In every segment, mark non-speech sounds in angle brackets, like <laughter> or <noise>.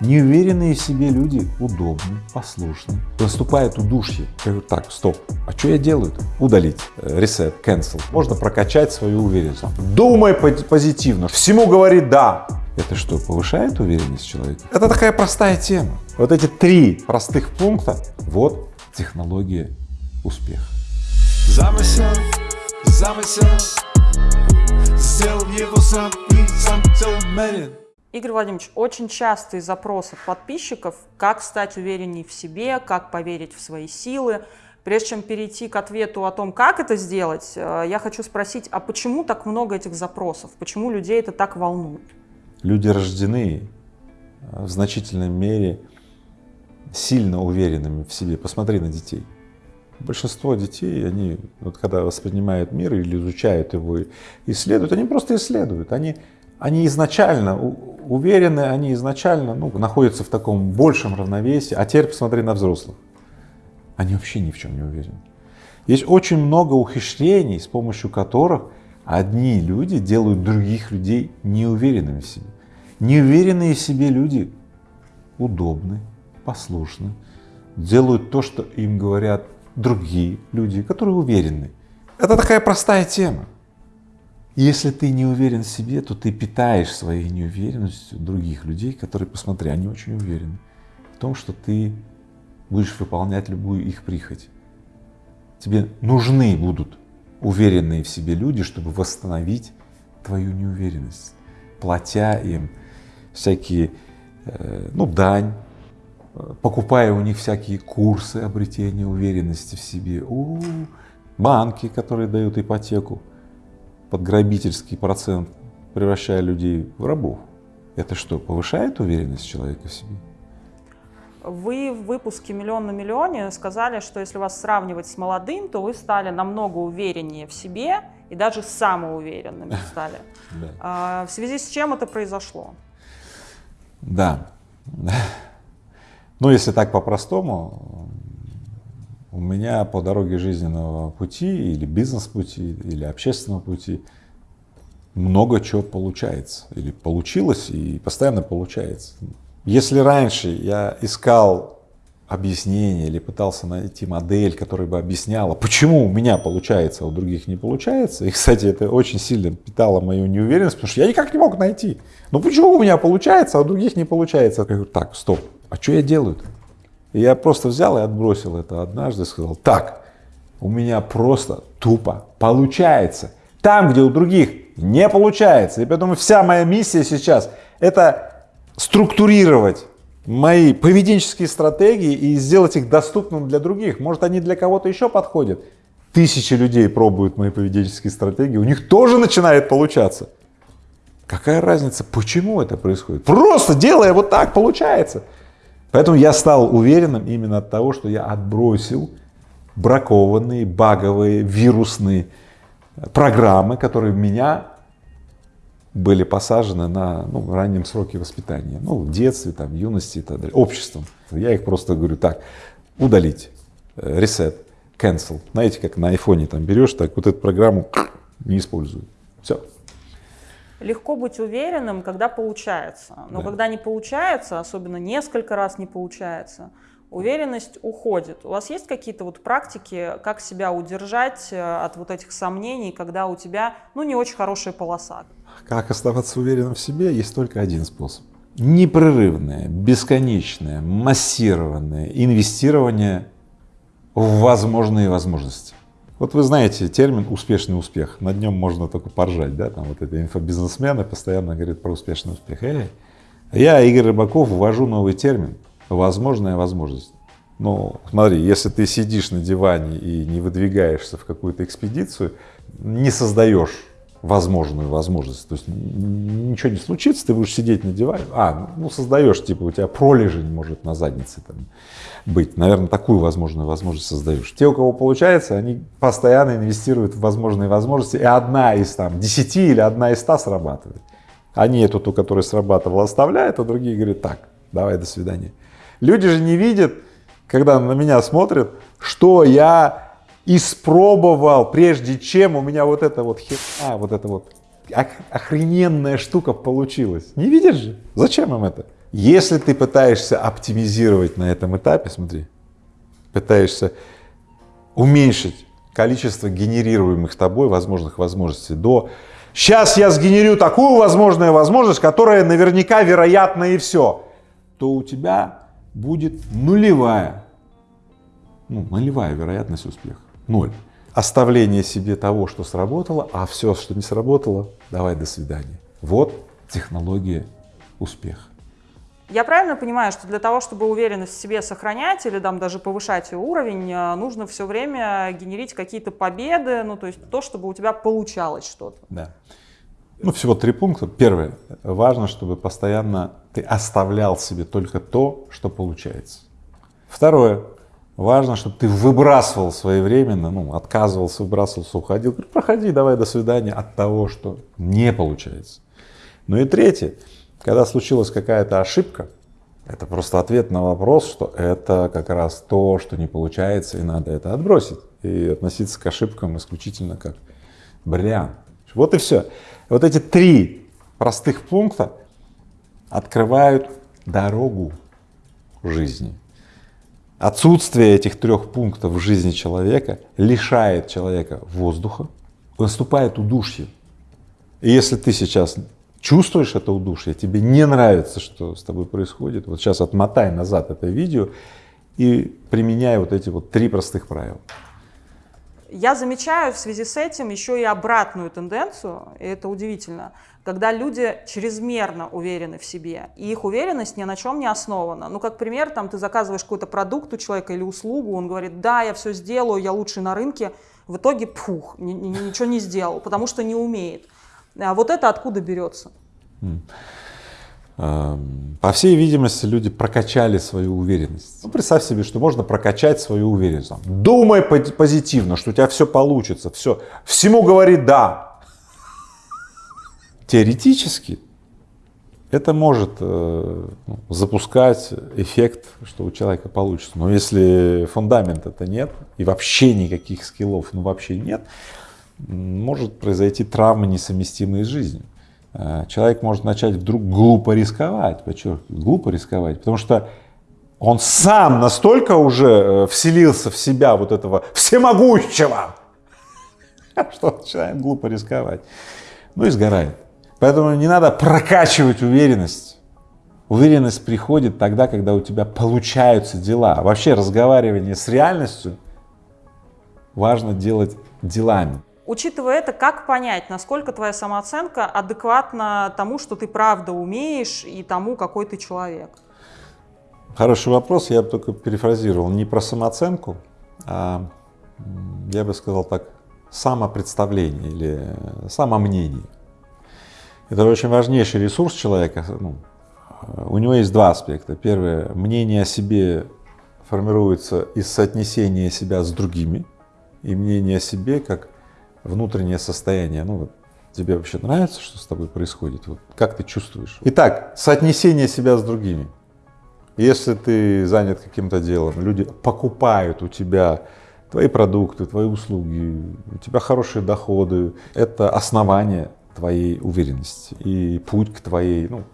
Неуверенные в себе люди удобны, послушны. Наступает удушье. Я говорю, так, стоп, а что я делаю? -то? Удалить, ресет, э, cancel. Можно прокачать свою уверенность. Думай позитивно, всему говори да. Это что, повышает уверенность человека? Это такая простая тема. Вот эти три простых пункта, вот технология успеха. Замысел, замысел, сделал его сам и сам. Игорь Владимирович, очень частый запрос от подписчиков, как стать уверенней в себе, как поверить в свои силы. Прежде чем перейти к ответу о том, как это сделать, э, я хочу спросить, а почему так много этих запросов? Почему людей это так волнует? Люди рождены э, в значительной мере сильно уверенными в себе. Посмотри на детей. Большинство детей, они, вот когда воспринимают мир или изучают его, исследуют, они просто исследуют. Они, они изначально уверены, они изначально ну, находятся в таком большем равновесии. А теперь посмотри на взрослых. Они вообще ни в чем не уверены. Есть очень много ухищрений, с помощью которых одни люди делают других людей неуверенными в себе. Неуверенные в себе люди удобны, послушны, делают то, что им говорят другие люди, которые уверены. Это такая простая тема. Если ты не уверен в себе, то ты питаешь своей неуверенностью других людей, которые, посмотри, они очень уверены в том, что ты будешь выполнять любую их прихоть. Тебе нужны будут уверенные в себе люди, чтобы восстановить твою неуверенность, платя им всякие, э, ну, дань, покупая у них всякие курсы обретения уверенности в себе, у банки, которые дают ипотеку, под грабительский процент, превращая людей в рабов. Это что, повышает уверенность человека в себе? Вы в выпуске «Миллион на миллионе» сказали, что если вас сравнивать с молодым, то вы стали намного увереннее в себе и даже самоуверенными <laughs> стали. А, в связи с чем это произошло? Да. Ну, если так по-простому, у меня по дороге жизненного пути или бизнес-пути, или общественного пути много чего получается, или получилось, и постоянно получается. Если раньше я искал объяснение или пытался найти модель, которая бы объясняла, почему у меня получается, а у других не получается, и, кстати, это очень сильно питало мою неуверенность, потому что я никак не мог найти. Ну почему у меня получается, а у других не получается? Я говорю, так, стоп, а что я делаю-то? Я просто взял и отбросил это однажды, сказал, так, у меня просто тупо получается. Там, где у других не получается. И поэтому вся моя миссия сейчас – это структурировать мои поведенческие стратегии и сделать их доступным для других. Может, они для кого-то еще подходят. Тысячи людей пробуют мои поведенческие стратегии, у них тоже начинает получаться. Какая разница, почему это происходит? Просто делая вот так, получается. Поэтому я стал уверенным именно от того, что я отбросил бракованные, баговые, вирусные программы, которые в меня были посажены на ну, раннем сроке воспитания, ну, в детстве, там, в юности и так далее, обществом. Я их просто говорю так, удалить, reset, cancel. Знаете, как на айфоне там берешь, так вот эту программу не использую. Все. Легко быть уверенным, когда получается. Но да. когда не получается, особенно несколько раз не получается, уверенность уходит. У вас есть какие-то вот практики, как себя удержать э, от вот этих сомнений, когда у тебя, ну, не очень хорошая полоса? Как оставаться уверенным в себе, есть только один способ. Непрерывное, бесконечное, массированное инвестирование в возможные возможности. Вот вы знаете термин «успешный успех», над нем можно только поржать, да, там вот эти инфобизнесмены постоянно говорят про успешный успех. Эй, я, Игорь Рыбаков, ввожу новый термин «возможная возможность». Ну, смотри, если ты сидишь на диване и не выдвигаешься в какую-то экспедицию, не создаешь возможную возможность. То есть ничего не случится, ты будешь сидеть на диване, а, ну создаешь, типа у тебя пролежень может на заднице там быть. Наверное, такую возможную возможность создаешь. Те, у кого получается, они постоянно инвестируют в возможные возможности, и одна из там десяти или одна из ста срабатывает. Они эту, ту, которая срабатывала, оставляют, а другие говорят, так, давай, до свидания. Люди же не видят, когда на меня смотрят, что я испробовал, прежде чем у меня вот эта вот херня, вот эта вот охрененная штука получилась. Не видишь же? Зачем им это? Если ты пытаешься оптимизировать на этом этапе, смотри, пытаешься уменьшить количество генерируемых тобой возможных возможностей до «сейчас я сгенерю такую возможную возможность, которая наверняка вероятна и все», то у тебя будет нулевая, ну, нулевая вероятность успеха, ноль. Оставление себе того, что сработало, а все, что не сработало, давай до свидания. Вот технология успеха. Я правильно понимаю, что для того, чтобы уверенность в себе сохранять или там даже повышать ее уровень, э, нужно все время генерить какие-то победы, ну то есть то, чтобы у тебя получалось что-то. Да. Ну всего три пункта. Первое. Важно, чтобы постоянно ты оставлял себе только то, что получается. Второе. Важно, чтобы ты выбрасывал своевременно, ну, отказывался, выбрасывался, уходил. Проходи, давай, до свидания от того, что не получается. Ну и третье. Когда случилась какая-то ошибка, это просто ответ на вопрос, что это как раз то, что не получается, и надо это отбросить. И относиться к ошибкам исключительно как бриллиант. Вот и все. Вот эти три простых пункта открывают дорогу жизни. Отсутствие этих трех пунктов в жизни человека лишает человека воздуха, наступает удушье. И если ты сейчас чувствуешь это удушье, тебе не нравится, что с тобой происходит, вот сейчас отмотай назад это видео и применяй вот эти вот три простых правила. Я замечаю в связи с этим еще и обратную тенденцию, и это удивительно, когда люди чрезмерно уверены в себе, и их уверенность ни на чем не основана. Ну, как пример, там ты заказываешь какой-то продукт у человека или услугу, он говорит, да, я все сделаю, я лучший на рынке, в итоге, пух, ничего не сделал, потому что не умеет. А вот это откуда берется? По всей видимости, люди прокачали свою уверенность. Ну, представь себе, что можно прокачать свою уверенность. Думай позитивно, что у тебя все получится, все, всему говори «да». Теоретически это может э, ну, запускать эффект, что у человека получится. Но если фундамента это нет, и вообще никаких скиллов, ну вообще нет, может произойти травмы, несовместимые с жизнью. Э, человек может начать вдруг глупо рисковать, подчеркиваю, глупо рисковать, потому что он сам настолько уже э, вселился в себя вот этого всемогущего, <laughs> что начинает глупо рисковать, ну и сгорает. Поэтому не надо прокачивать уверенность. Уверенность приходит тогда, когда у тебя получаются дела. Вообще разговаривание с реальностью важно делать делами. Учитывая это, как понять, насколько твоя самооценка адекватна тому, что ты правда умеешь, и тому, какой ты человек? Хороший вопрос, я бы только перефразировал, не про самооценку, а я бы сказал так, самопредставление или самомнение. Это очень важнейший ресурс человека. Ну, у него есть два аспекта. Первое, мнение о себе формируется из соотнесения себя с другими, и мнение о себе как внутреннее состояние, ну вот тебе вообще нравится, что с тобой происходит, вот как ты чувствуешь. Итак, соотнесение себя с другими. Если ты занят каким-то делом, люди покупают у тебя твои продукты, твои услуги, у тебя хорошие доходы, это основание твоей уверенности и путь к твоей ну,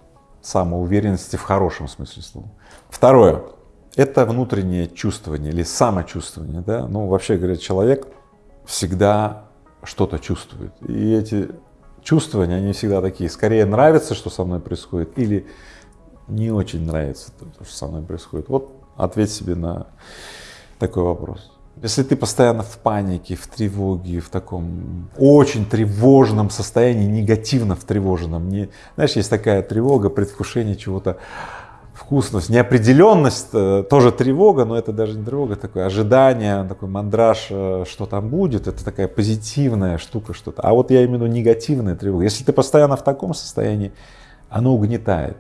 самоуверенности в хорошем смысле слова. Второе – это внутреннее чувствование или самочувствование. Да? Ну, вообще говоря, человек всегда что-то чувствует. И эти чувствования, они всегда такие, скорее нравится, что со мной происходит, или не очень нравится то, что со мной происходит. Вот ответь себе на такой вопрос. Если ты постоянно в панике, в тревоге, в таком очень тревожном состоянии, негативно в тревожном, не, знаешь, есть такая тревога, предвкушение чего-то вкусность, неопределенность, э, тоже тревога, но это даже не тревога, такое ожидание, такой мандраж, э, что там будет, это такая позитивная штука что-то. А вот я виду негативная тревога. Если ты постоянно в таком состоянии, оно угнетает.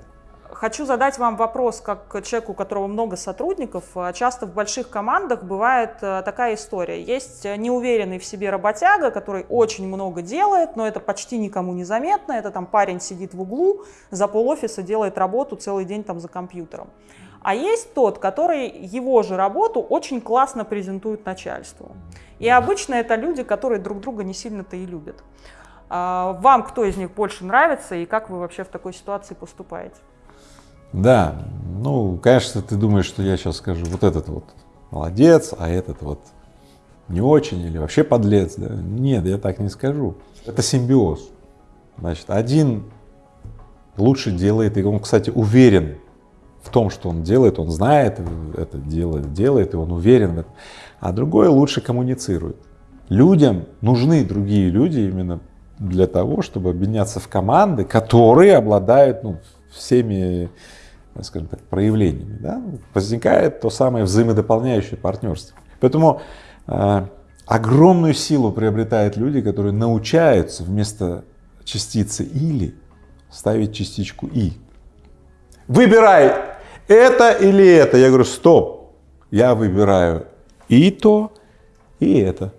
Хочу задать вам вопрос, как человеку, у которого много сотрудников. Часто в больших командах бывает э, такая история. Есть неуверенный в себе работяга, который очень много делает, но это почти никому не заметно. Это там парень сидит в углу, за полофиса делает работу целый день там за компьютером. А есть тот, который его же работу очень классно презентует начальству. И обычно это люди, которые друг друга не сильно-то и любят. А вам кто из них больше нравится и как вы вообще в такой ситуации поступаете? Да, ну, конечно, ты думаешь, что я сейчас скажу, вот этот вот молодец, а этот вот не очень или вообще подлец. Да? Нет, я так не скажу. Это симбиоз. Значит, один лучше делает, и он, кстати, уверен в том, что он делает, он знает это делает, делает, и он уверен в этом, а другой лучше коммуницирует. Людям нужны другие люди именно для того, чтобы объединяться в команды, которые обладают ну, всеми, скажем так, проявлениями. Да? Возникает то самое взаимодополняющее партнерство. Поэтому э, огромную силу приобретают люди, которые научаются вместо частицы «или» ставить частичку «и». Выбирай это или это. Я говорю, стоп, я выбираю и то, и это.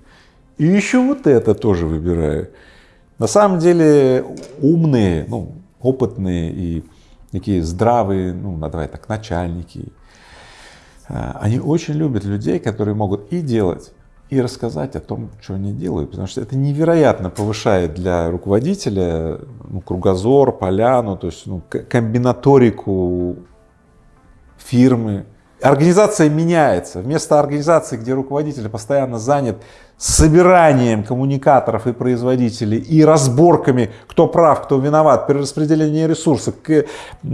И еще вот это тоже выбираю. На самом деле умные, ну, опытные и такие здравые, ну, давай так, начальники, а, они очень любят людей, которые могут и делать, и рассказать о том, что они делают, потому что это невероятно повышает для руководителя ну, кругозор, поляну, то есть ну, комбинаторику фирмы. Организация меняется. Вместо организации, где руководитель постоянно занят собиранием коммуникаторов и производителей и разборками, кто прав, кто виноват, перераспределение ресурсов,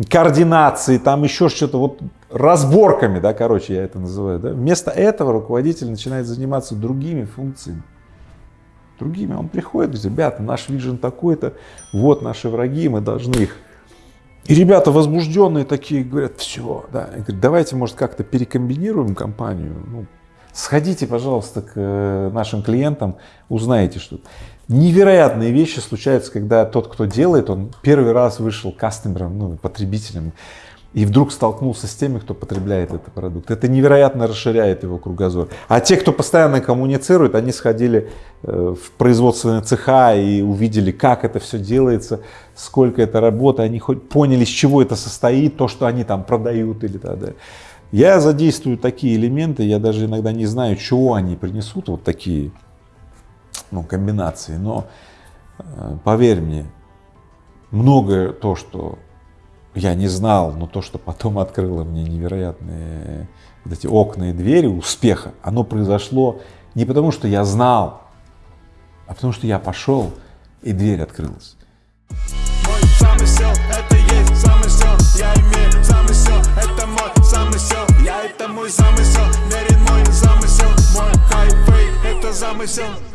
координации, там еще что-то, вот разборками, да, короче, я это называю, да. Вместо этого руководитель начинает заниматься другими функциями. Другими. Он приходит, говорит, ребята, наш вижен такой-то, вот наши враги, мы должны их и ребята возбужденные такие говорят, все, да, говорят, давайте, может, как-то перекомбинируем компанию, ну, сходите, пожалуйста, к э, нашим клиентам, узнаете что Невероятные вещи случаются, когда тот, кто делает, он первый раз вышел кастомером, ну, потребителем, и вдруг столкнулся с теми, кто потребляет этот продукт. Это невероятно расширяет его кругозор. А те, кто постоянно коммуницирует, они сходили э, в производственные цеха и увидели, как это все делается, сколько это работы, они хоть поняли, с чего это состоит, то, что они там продают или так далее. Я задействую такие элементы, я даже иногда не знаю, чего они принесут, вот такие ну, комбинации, но э, поверь мне, многое то, что я не знал, но то, что потом открыло мне невероятные вот эти окна и двери успеха, оно произошло не потому, что я знал, а потому, что я пошел, и дверь открылась. Замысел.